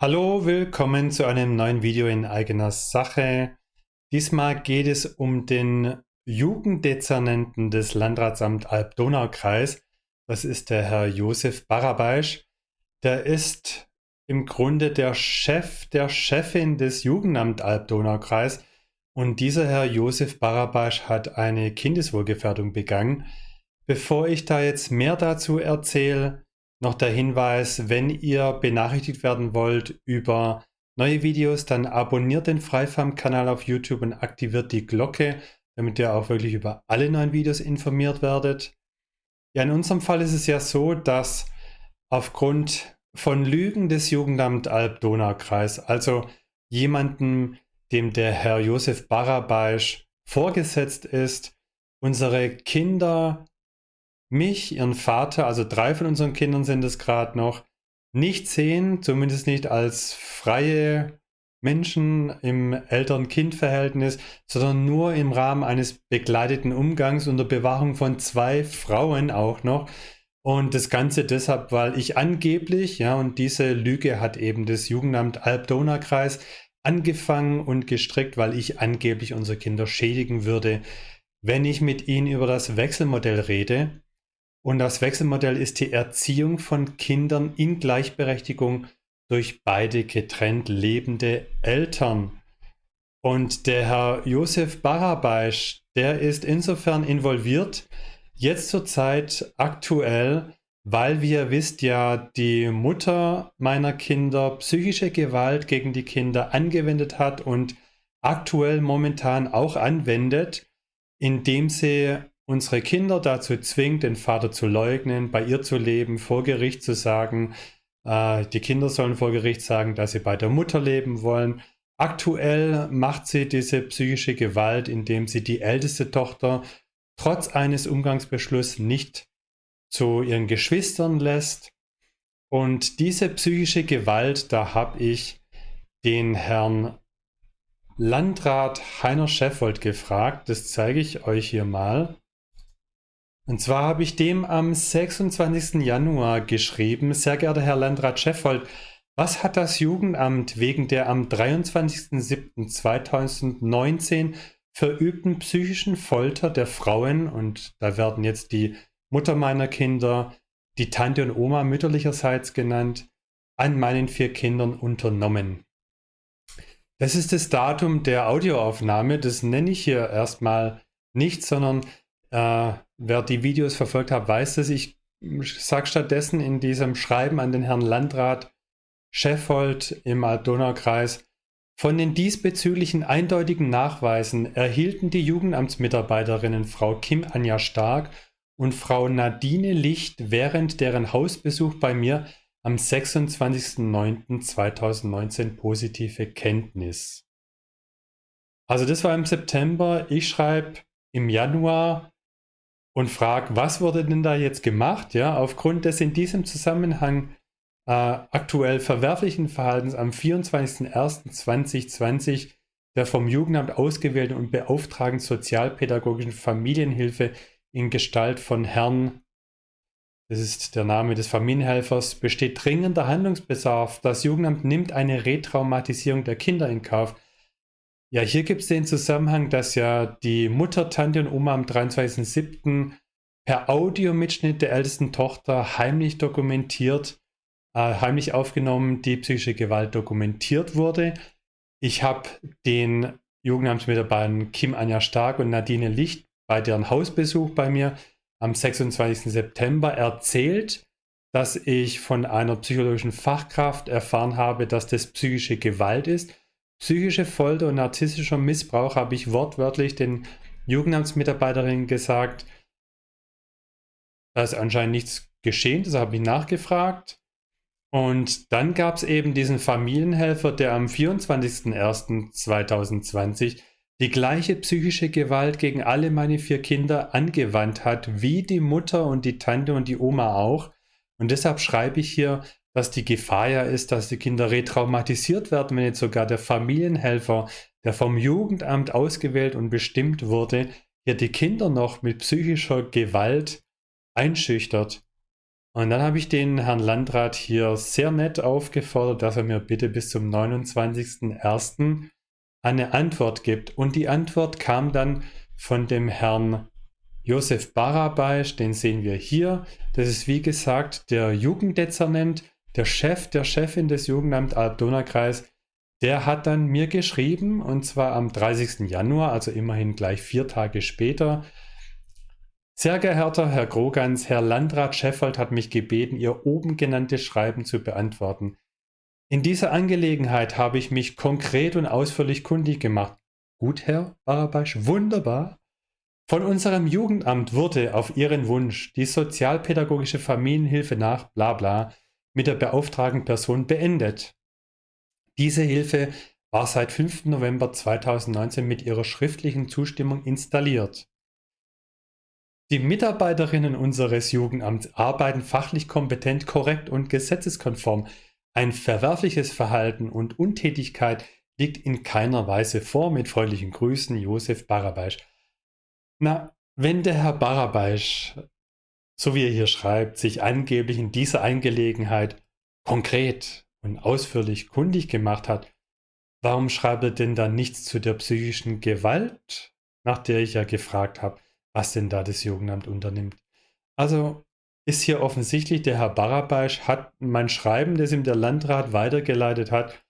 Hallo, willkommen zu einem neuen Video in eigener Sache. Diesmal geht es um den Jugenddezernenten des Landratsamt Alb-Donau-Kreis. Das ist der Herr Josef Barabaisch. Der ist im Grunde der Chef der Chefin des Jugendamt Alb-Donau-Kreis. Und dieser Herr Josef Barabaisch hat eine Kindeswohlgefährdung begangen. Bevor ich da jetzt mehr dazu erzähle, noch der Hinweis, wenn ihr benachrichtigt werden wollt über neue Videos, dann abonniert den Freifarm-Kanal auf YouTube und aktiviert die Glocke, damit ihr auch wirklich über alle neuen Videos informiert werdet. Ja, in unserem Fall ist es ja so, dass aufgrund von Lügen des Jugendamt Alb-Donau-Kreis, also jemanden, dem der Herr Josef Barabaisch vorgesetzt ist, unsere Kinder mich, ihren Vater, also drei von unseren Kindern sind es gerade noch, nicht sehen, zumindest nicht als freie Menschen im Eltern-Kind-Verhältnis, sondern nur im Rahmen eines begleiteten Umgangs unter Bewahrung von zwei Frauen auch noch. Und das Ganze deshalb, weil ich angeblich, ja, und diese Lüge hat eben das Jugendamt Alb-Donau-Kreis angefangen und gestrickt, weil ich angeblich unsere Kinder schädigen würde, wenn ich mit ihnen über das Wechselmodell rede. Und das Wechselmodell ist die Erziehung von Kindern in Gleichberechtigung durch beide getrennt lebende Eltern. Und der Herr Josef Barabaisch, der ist insofern involviert, jetzt zurzeit aktuell, weil, wie ihr wisst, ja die Mutter meiner Kinder psychische Gewalt gegen die Kinder angewendet hat und aktuell momentan auch anwendet, indem sie unsere Kinder dazu zwingt, den Vater zu leugnen, bei ihr zu leben, vor Gericht zu sagen, äh, die Kinder sollen vor Gericht sagen, dass sie bei der Mutter leben wollen. Aktuell macht sie diese psychische Gewalt, indem sie die älteste Tochter trotz eines Umgangsbeschlusses nicht zu ihren Geschwistern lässt. Und diese psychische Gewalt, da habe ich den Herrn Landrat Heiner Scheffold gefragt. Das zeige ich euch hier mal. Und zwar habe ich dem am 26. Januar geschrieben, sehr geehrter Herr Landrat Scheffold, was hat das Jugendamt wegen der am 23.07.2019 verübten psychischen Folter der Frauen, und da werden jetzt die Mutter meiner Kinder, die Tante und Oma mütterlicherseits genannt, an meinen vier Kindern unternommen? Das ist das Datum der Audioaufnahme, das nenne ich hier erstmal nicht, sondern äh, wer die Videos verfolgt hat, weiß das. Ich sage stattdessen in diesem Schreiben an den Herrn Landrat Scheffold im Alb-Donau-Kreis, von den diesbezüglichen eindeutigen Nachweisen erhielten die Jugendamtsmitarbeiterinnen Frau Kim Anja Stark und Frau Nadine Licht während deren Hausbesuch bei mir am 26.09.2019 positive Kenntnis. Also das war im September. Ich schreibe im Januar und frage, was wurde denn da jetzt gemacht, ja, aufgrund des in diesem Zusammenhang äh, aktuell verwerflichen Verhaltens am 24.01.2020 der vom Jugendamt ausgewählten und beauftragten sozialpädagogischen Familienhilfe in Gestalt von Herrn, das ist der Name des Familienhelfers, besteht dringender Handlungsbedarf. Das Jugendamt nimmt eine Retraumatisierung der Kinder in Kauf. Ja, hier gibt es den Zusammenhang, dass ja die Mutter, Tante und Oma am 23.07. per Audiomitschnitt der ältesten Tochter heimlich dokumentiert, äh, heimlich aufgenommen, die psychische Gewalt dokumentiert wurde. Ich habe den Jugendamtsmitarbeitern Kim Anja Stark und Nadine Licht bei deren Hausbesuch bei mir am 26. September erzählt, dass ich von einer psychologischen Fachkraft erfahren habe, dass das psychische Gewalt ist Psychische Folter und narzisstischer Missbrauch habe ich wortwörtlich den Jugendamtsmitarbeiterinnen gesagt. Da ist anscheinend nichts geschehen, das habe ich nachgefragt. Und dann gab es eben diesen Familienhelfer, der am 24.01.2020 die gleiche psychische Gewalt gegen alle meine vier Kinder angewandt hat, wie die Mutter und die Tante und die Oma auch. Und deshalb schreibe ich hier, dass die Gefahr ja ist, dass die Kinder retraumatisiert werden, wenn jetzt sogar der Familienhelfer, der vom Jugendamt ausgewählt und bestimmt wurde, hier die Kinder noch mit psychischer Gewalt einschüchtert. Und dann habe ich den Herrn Landrat hier sehr nett aufgefordert, dass er mir bitte bis zum 29.01. eine Antwort gibt. Und die Antwort kam dann von dem Herrn Josef Barabaisch, den sehen wir hier. Das ist wie gesagt der Jugenddezernent, der Chef der Chefin des Jugendamt Alb-Donau-Kreis. Der hat dann mir geschrieben, und zwar am 30. Januar, also immerhin gleich vier Tage später, sehr geehrter Herr Grogans, Herr Landrat Scheffold hat mich gebeten, Ihr oben genannte Schreiben zu beantworten. In dieser Angelegenheit habe ich mich konkret und ausführlich kundig gemacht. Gut, Herr Barabasch, wunderbar. Von unserem Jugendamt wurde auf Ihren Wunsch die sozialpädagogische Familienhilfe nach bla bla mit der beauftragten Person beendet. Diese Hilfe war seit 5. November 2019 mit Ihrer schriftlichen Zustimmung installiert. Die Mitarbeiterinnen unseres Jugendamts arbeiten fachlich kompetent, korrekt und gesetzeskonform. Ein verwerfliches Verhalten und Untätigkeit liegt in keiner Weise vor. Mit freundlichen Grüßen, Josef Barabaisch. Na, wenn der Herr Barabaisch, so wie er hier schreibt, sich angeblich in dieser Angelegenheit konkret und ausführlich kundig gemacht hat, warum schreibt er denn dann nichts zu der psychischen Gewalt, nach der ich ja gefragt habe? was denn da das Jugendamt unternimmt. Also ist hier offensichtlich, der Herr Barabaisch hat mein Schreiben, das ihm der Landrat weitergeleitet hat,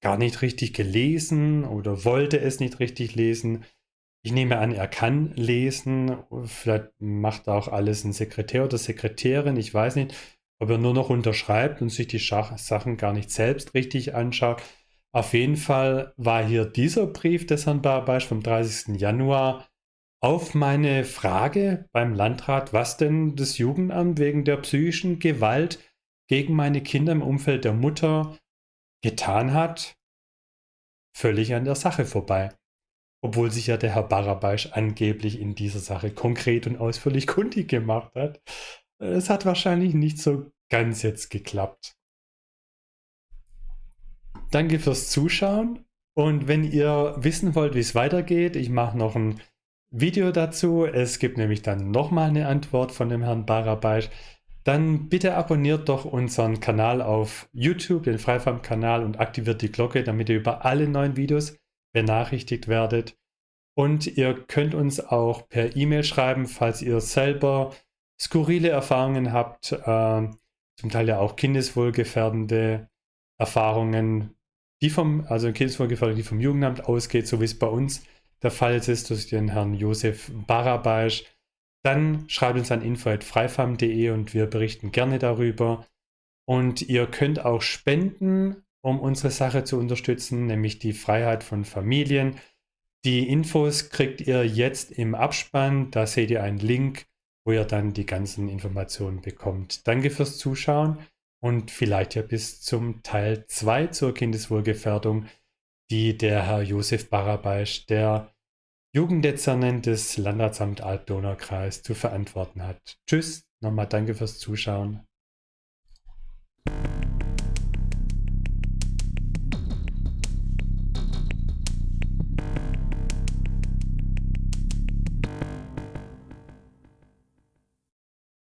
gar nicht richtig gelesen oder wollte es nicht richtig lesen. Ich nehme an, er kann lesen. Vielleicht macht auch alles ein Sekretär oder Sekretärin. Ich weiß nicht, ob er nur noch unterschreibt und sich die Sachen gar nicht selbst richtig anschaut. Auf jeden Fall war hier dieser Brief des Herrn Barabaisch vom 30. Januar auf meine Frage beim Landrat, was denn das Jugendamt wegen der psychischen Gewalt gegen meine Kinder im Umfeld der Mutter getan hat, völlig an der Sache vorbei. Obwohl sich ja der Herr Barabaisch angeblich in dieser Sache konkret und ausführlich kundig gemacht hat. Es hat wahrscheinlich nicht so ganz jetzt geklappt. Danke fürs Zuschauen und wenn ihr wissen wollt, wie es weitergeht, ich mache noch ein Video dazu. Es gibt nämlich dann nochmal eine Antwort von dem Herrn Barabaisch. Dann bitte abonniert doch unseren Kanal auf YouTube, den Freifarm-Kanal und aktiviert die Glocke, damit ihr über alle neuen Videos benachrichtigt werdet. Und ihr könnt uns auch per E-Mail schreiben, falls ihr selber skurrile Erfahrungen habt, äh, zum Teil ja auch kindeswohlgefährdende Erfahrungen, die vom, also kindeswohlgefährdende, die vom Jugendamt ausgeht, so wie es bei uns der Fall ist durch den Herrn Josef Barabaisch, dann schreibt uns an info.freifam.de und wir berichten gerne darüber. Und ihr könnt auch spenden, um unsere Sache zu unterstützen, nämlich die Freiheit von Familien. Die Infos kriegt ihr jetzt im Abspann. Da seht ihr einen Link, wo ihr dann die ganzen Informationen bekommt. Danke fürs Zuschauen und vielleicht ja bis zum Teil 2 zur Kindeswohlgefährdung die der Herr Josef Barabaisch, der Jugenddezernent des Landratsamt Alb-Donau-Kreis, zu verantworten hat. Tschüss, nochmal danke fürs Zuschauen.